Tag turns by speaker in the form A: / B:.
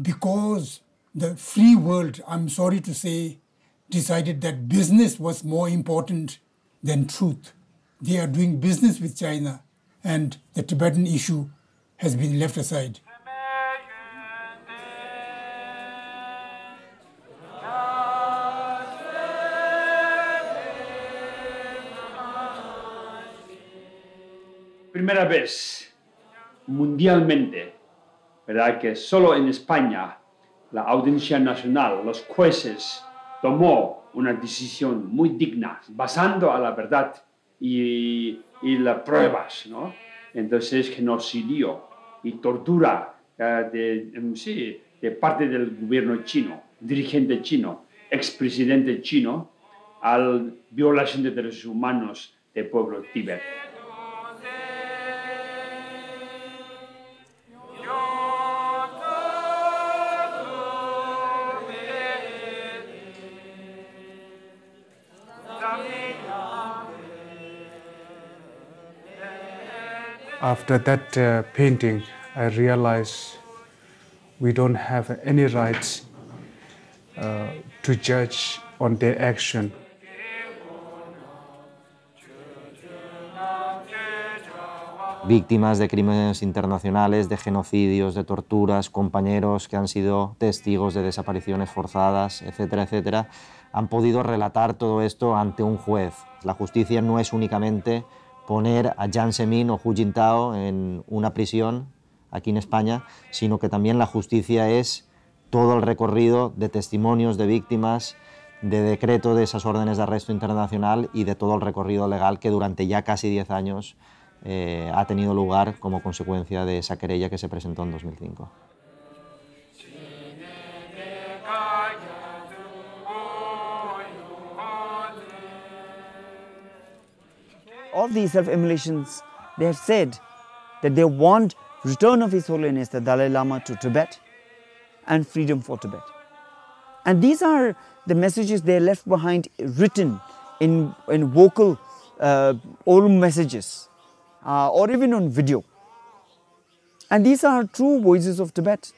A: because the free world, I'm sorry to say, decided that business was more important than truth. They are doing business with China, and the Tibetan issue has been left aside.
B: Primera vez mundialmente, ¿verdad? Que solo en España la Audiencia Nacional, los jueces, tomó una decisión muy digna, basando a la verdad y, y las pruebas, ¿no? Entonces, genocidio y tortura eh, de, em, sí, de parte del gobierno chino, dirigente chino, expresidente chino, al violación de derechos humanos del pueblo tibet.
C: After that uh, painting, I realized we don't have any rights uh, to judge on their action.
D: víctimas de crímenes internacionales, de genocidios, de torturas, compañeros que han sido testigos de desapariciones forzadas, etcétera, etcétera, han podido relatar todo esto ante un juez. La justicia no es únicamente poner a Jiang Zemin o Hu Jintao en una prisión aquí en España, sino que también la justicia es todo el recorrido de testimonios de víctimas, de decreto de esas órdenes de arresto internacional y de todo el recorrido legal que durante ya casi 10 años eh, ha tenido lugar como consecuencia de esa querella que se presentó en 2005.
E: Of these self-immolations, they have said that they want return of His Holiness the Dalai Lama to Tibet and freedom for Tibet. And these are the messages they left behind written in, in vocal uh, oral messages uh, or even on video. And these are true voices of Tibet.